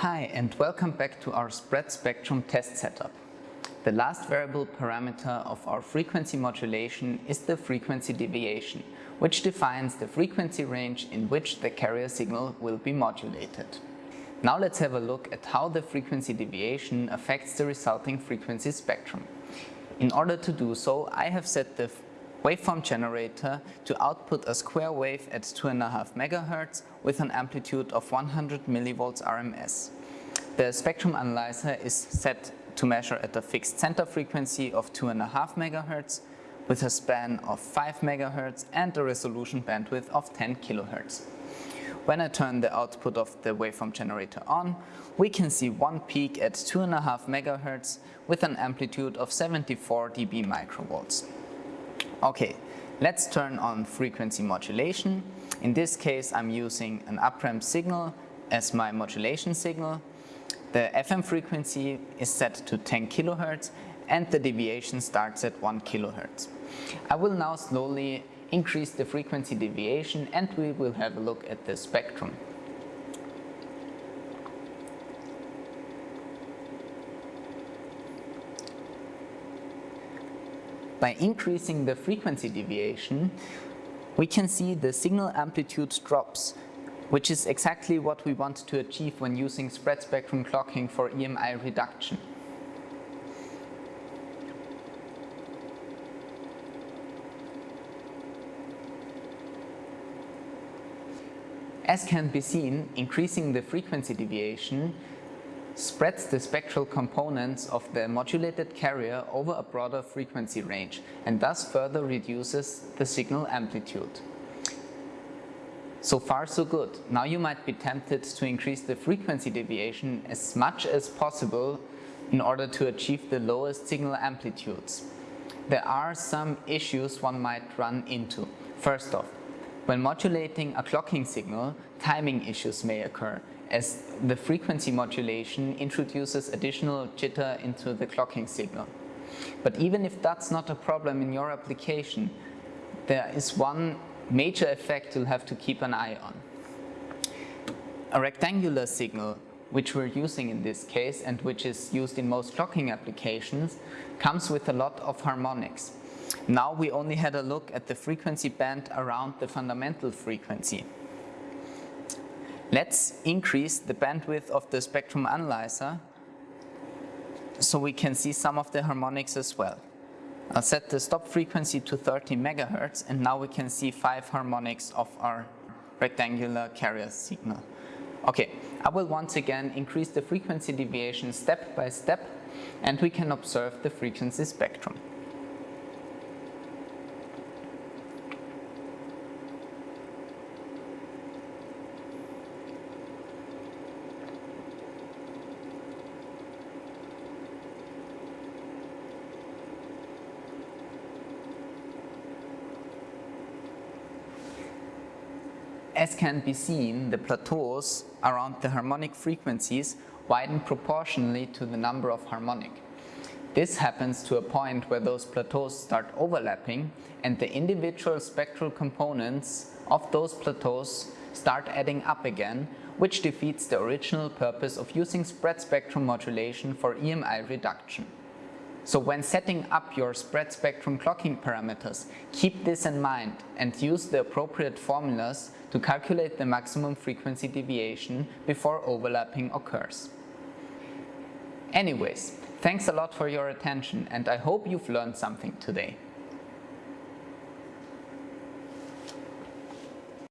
Hi and welcome back to our spread spectrum test setup. The last variable parameter of our frequency modulation is the frequency deviation, which defines the frequency range in which the carrier signal will be modulated. Now let's have a look at how the frequency deviation affects the resulting frequency spectrum. In order to do so, I have set the waveform generator to output a square wave at 2.5 MHz with an amplitude of 100 mV RMS. The spectrum analyzer is set to measure at a fixed center frequency of 2.5 MHz with a span of 5 MHz and a resolution bandwidth of 10 kHz. When I turn the output of the waveform generator on, we can see one peak at 2.5 MHz with an amplitude of 74 dB microvolts. Okay, let's turn on frequency modulation. In this case, I'm using an upramp signal as my modulation signal. The FM frequency is set to 10 kHz and the deviation starts at 1 kHz. I will now slowly increase the frequency deviation and we will have a look at the spectrum. By increasing the frequency deviation, we can see the signal amplitude drops, which is exactly what we want to achieve when using spread spectrum clocking for EMI reduction. As can be seen, increasing the frequency deviation spreads the spectral components of the modulated carrier over a broader frequency range and thus further reduces the signal amplitude. So far so good. Now you might be tempted to increase the frequency deviation as much as possible in order to achieve the lowest signal amplitudes. There are some issues one might run into. First off, when modulating a clocking signal, timing issues may occur as the frequency modulation introduces additional jitter into the clocking signal. But even if that's not a problem in your application, there is one major effect you'll have to keep an eye on. A rectangular signal, which we're using in this case and which is used in most clocking applications, comes with a lot of harmonics. Now we only had a look at the frequency band around the fundamental frequency. Let's increase the bandwidth of the spectrum analyzer so we can see some of the harmonics as well. I'll set the stop frequency to 30 megahertz and now we can see five harmonics of our rectangular carrier signal. Okay, I will once again increase the frequency deviation step by step and we can observe the frequency spectrum. As can be seen, the plateaus around the harmonic frequencies widen proportionally to the number of harmonic. This happens to a point where those plateaus start overlapping and the individual spectral components of those plateaus start adding up again, which defeats the original purpose of using spread spectrum modulation for EMI reduction. So when setting up your spread spectrum clocking parameters, keep this in mind and use the appropriate formulas to calculate the maximum frequency deviation before overlapping occurs. Anyways, thanks a lot for your attention and I hope you've learned something today.